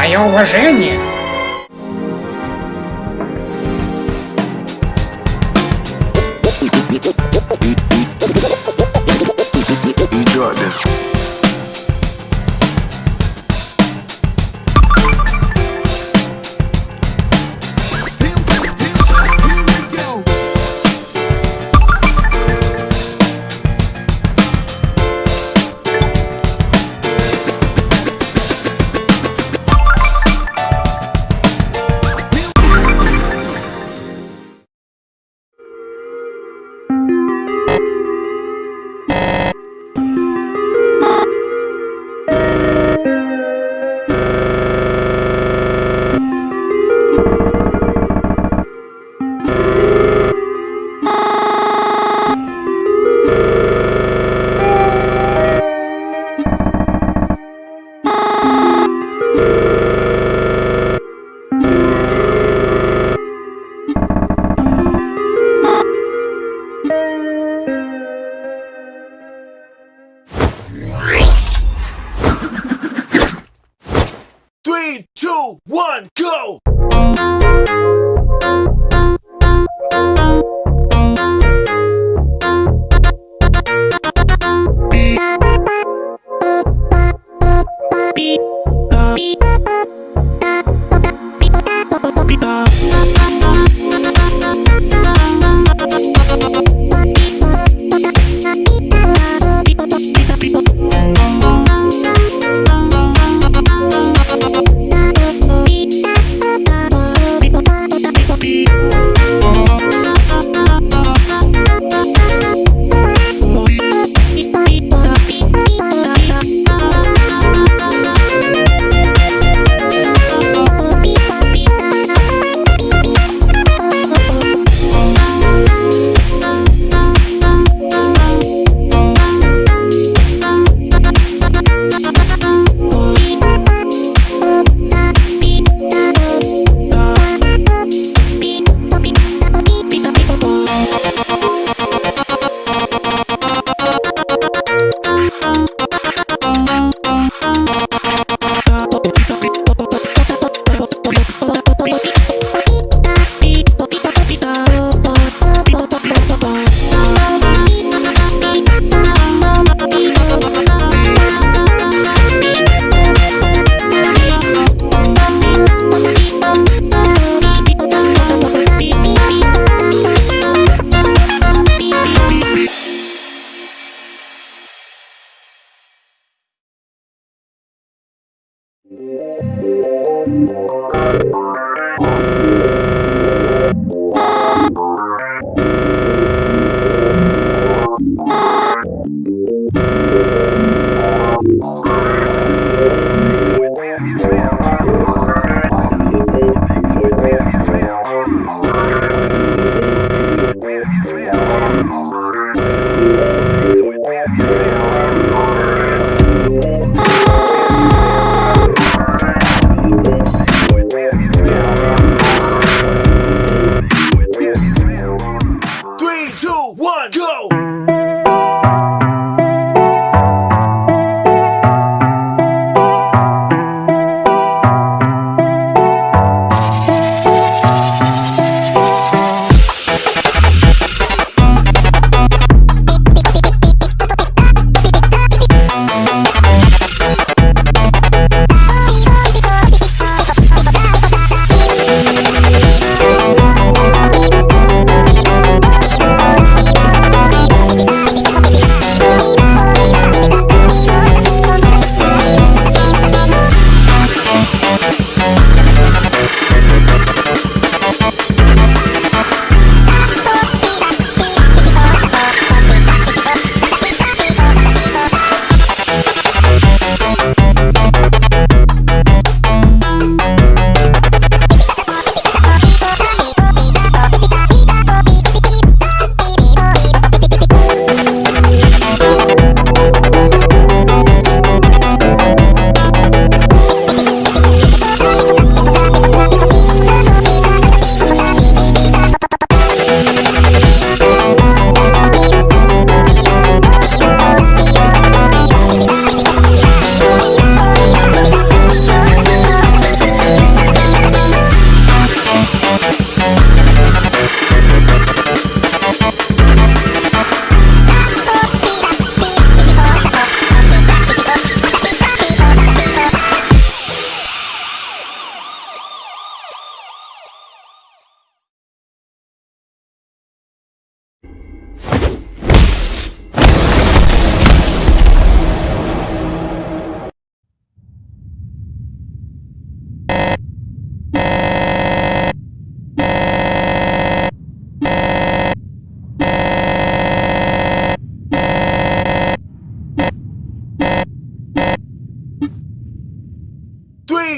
Мое уважение.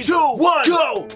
Three, two, one, go!